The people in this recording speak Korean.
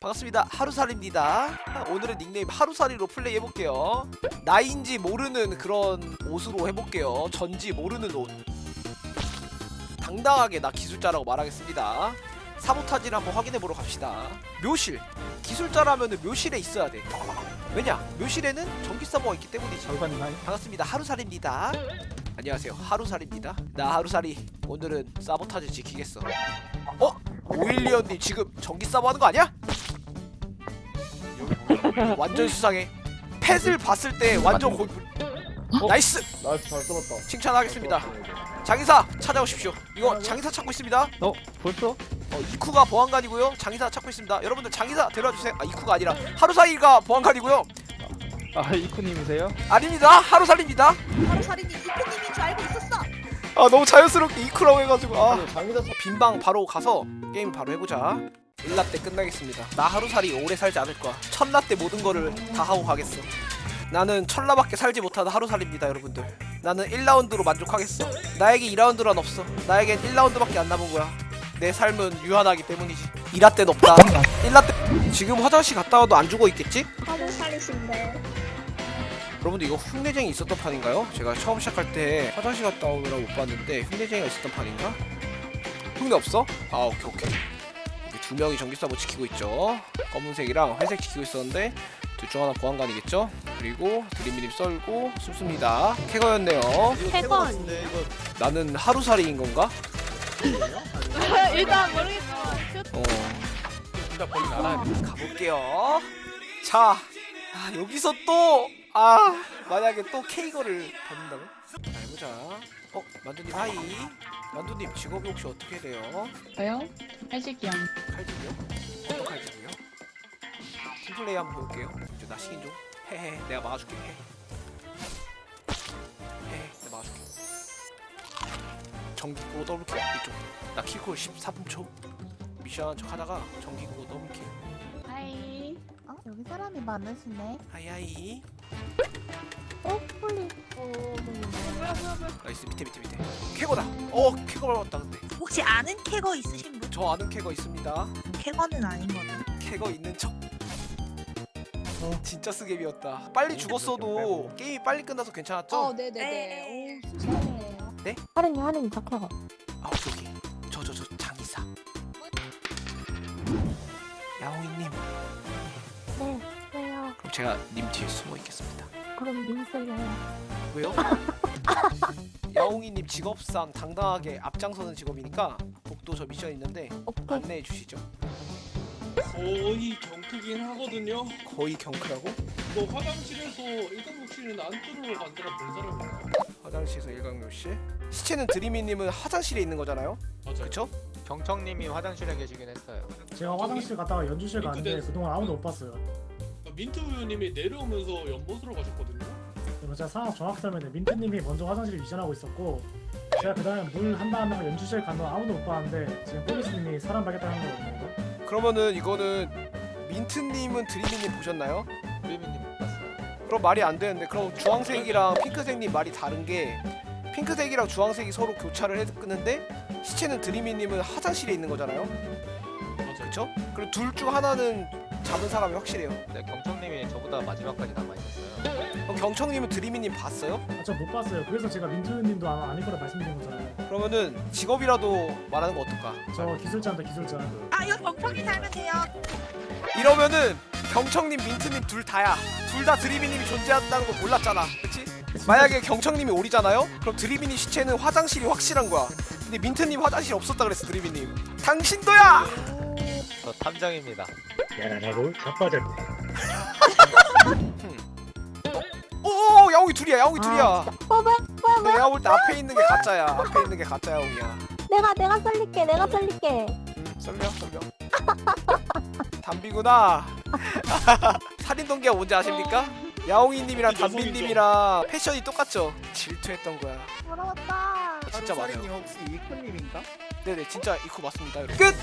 반갑습니다. 하루살입니다. 오늘은 닉네임 하루살이로 플레이 해볼게요. 나인지 모르는 그런 옷으로 해볼게요. 전지 모르는 옷. 당당하게 나 기술자라고 말하겠습니다. 사보타지를 한번 확인해보러 갑시다. 묘실. 기술자라면 묘실에 있어야 돼. 왜냐? 묘실에는 전기 서버가 있기 때문이지. 반갑습니다. 하루살입니다. 안녕하세요. 하루살입니다. 나 하루살이 오늘은 사보타지 지키겠어. 어? 오일리언님 지금 전기 사보 하는 거 아니야? 완전 수상해. 펫을 봤을 때 완전 고... nice nice. 잘 뚫었다. 칭찬하겠습니다. 장의사 찾아오십시오. 이거 장의사 찾고 있습니다. 어? 벌써? 어, 이쿠가 보안관이고요. 장의사 찾고 있습니다. 여러분들 장의사 데려와주세요. 아 이쿠가 아니라 하루사이가 보안관이고요. 아 이쿠님이세요? 아닙니다. 하루살입니다. 살인이 이프님인 줄 알고 있었어. 아 너무 자연스럽게 이쿠라고 해가지고 아. 빈방 바로 가서 게임 바로 해보자 일라 때 끝나겠습니다 나 하루살이 오래 살지 않을 거야 첫라 때 모든 거를 다 하고 가겠어 나는 천라밖에 살지 못하는 하루살입니다 여러분들 나는 1라운드로 만족하겠어 나에게 2라운드란 없어 나에겐 1라운드밖에 안 남은 거야 내 삶은 유한하기 때문이지 2라 땐 없다 1라 때 지금 화장실 갔다 와도 안 죽어 있겠지? 바로 살이신데. 여러분들 이거 흉내쟁이 있었던 판인가요? 제가 처음 시작할 때 화장실 갔다 오느라 못 봤는데 흉내쟁이가 있었던 판인가? 흉내 없어? 아 오케이 오케이 두 명이 전기 서버 지키고 있죠 검은색이랑 회색 지키고 있었는데 둘 중 하나 보안관이겠죠? 그리고 드림미님 썰고 숨습니다 캐거였네요 캐거 나는 하루살이인 건가? 일단 모르겠어. 어 가볼게요 자 아, 여기서 또 아 만약에 또 캐거를 받는다고? 자 해보자 어 만두님 hi 만두님 직업이 혹시 어떻게 돼요? 저요? 칼직이요. 칼직이요? 어떤 칼직이요? 팀플레이 한번 볼게요 이제 나 시킨 좀 헤헤 내가 막아줄게 헤 헤헤 내가 막아줄게 전기 끄고 double kill 이쪽 나 kill cool 14분 초 미션 척 하다가 전기 끄고 double kill hi. 어? 여기 사람이 많으시네. hi hi 어? 폴리. nice 밑에 밑에 밑에 캐거다 어 캐거 밟았다 근데 혹시 아는 캐거 있으신 분? 저 아는 캐거 있습니다 캐거는 아닌 거네. 캐거 있는 척 진짜 스겜이었다 빨리 죽었어도 게임이 빨리 끝나서 괜찮았죠? 어, 네네네. 오, 수고하네요. 네? 하린이 하린이 착해가. 아 오케이 오케이 저 저 저 장이사 야옹이님 네. 왜요? 그럼 제가 님 뒤에 숨어 있겠습니다 그럼 민슬요. 왜요? 야옹이님 직업상 당당하게 앞장서는 직업이니까 복도 저 미션 있는데 오케이. 안내해 주시죠 거의 경크긴 하거든요. 거의 경크라고? 너 화장실에서 일광욕실은 안 뚫으러 간다라 본 사람이야. 화장실에서 일광욕실 시체는 드리미님은 화장실에 있는 거잖아요 맞아요. 그쵸? 경청님이 화장실에 계시긴 했어요. 제가 화장실 갔다가 연주실 갔는데 그동안 아무도 못 봤어요. 그러니까 민트 우유님이 내려오면서 연못으로 가셨거든요. 그래서 제가 상황 정확히 설명해 민트님이 먼저 화장실을 위전하고 있었고 제가 그 다음에 물 한 다음에 연주실 간 동안 아무도 못 봤는데 지금 폴리스님이 사람 발견하는 거거든요. 그러면은 이거는 민트님은 드리미님 보셨나요? 프리미님 못 봤어요. 그럼 말이 안 되는데 그럼 주황색이랑 핑크색님 말이 다른 게 핑크색이랑 주황색이 서로 교차를 했는데 시체는 드리미님은 화장실에 있는 거잖아요 맞아요. 그쵸? 그리고 둘중 하나는 잡은 사람이 확실해요 근데 경청님이 저보다 마지막까지 남아 있었어요. 그럼 경청님은 드리미님 봤어요? 아, 저 못 봤어요. 그래서 제가 민트님도 아마 아닐 거라 말씀드린 거잖아요. 그러면은 직업이라도 말하는 거 어떨까? 저 기술자인데 기술자. 아 이거 경청이 살면 돼요. 이러면은 경청님, 민트님 둘 다야 둘 다 드리미님이 존재한다는 거 몰랐잖아 그치? 만약에 경청님이 오리잖아요? 그럼 드리미님 시체는 화장실이 확실한 거야 근데 민트님 화장실 없었다 그랬어 드리미님 당신도야! 저 탐정입니다. 야라라고 자빠졌네. 오 야옹이 둘이야 야옹이 둘이야 아, 어, 뭐야? 뭐야? 근데 내가 볼 때 앞에 있는 게 가짜야 앞에 있는 게 가짜 야옹이야 내가 내가 살릴게. 내가 살릴게. 음 썰려 썰려 담비구나 살인동기가 뭔지 아십니까? 야옹이님이랑 담비님이랑 패션이 똑같죠? 질투했던 거야 부러웠다. 진짜 맞아요 혹시 이쿠님인가? 네네 진짜 이코 맞습니다 끝!